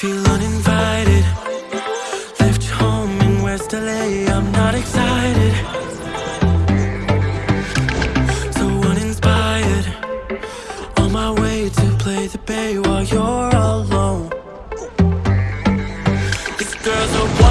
Feel uninvited. Left home in West LA I'm not excited. So uninspired. On my way to play the bay While you're alone. This girl's a